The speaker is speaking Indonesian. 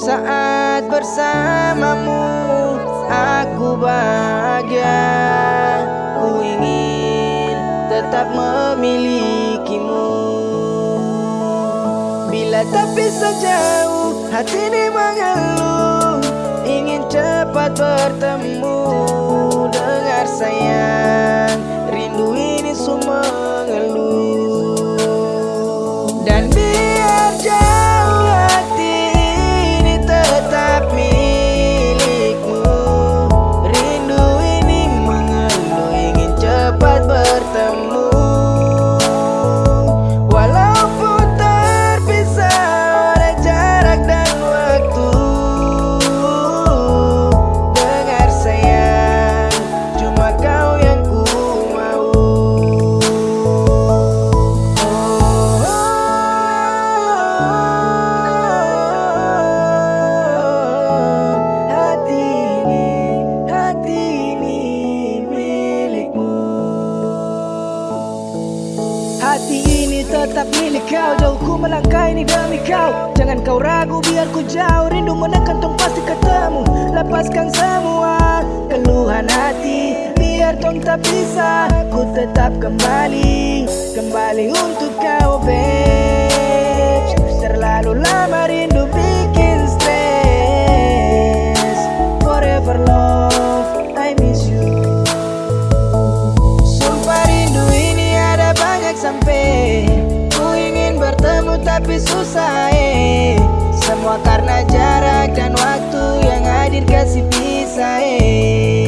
Saat bersamamu aku bahagia. Ku ingin tetap memilikimu. Bila tak bisa jauh hati ini mengeluh. Ingin cepat bertemu Dengar sayang. Rindu ini semua mengeluh tetap milik kau. Jauh ku melangkah ini demi kau. Jangan kau ragu biar ku jauh. Rindu menekan tong pasti ketemu. Lepaskan semua keluhan hati. Biar tong tak bisa Ku tetap kembali. Kembali untuk kau rindu susah eh. Semua karena jarak dan waktu yang hadir kasih pisah eh.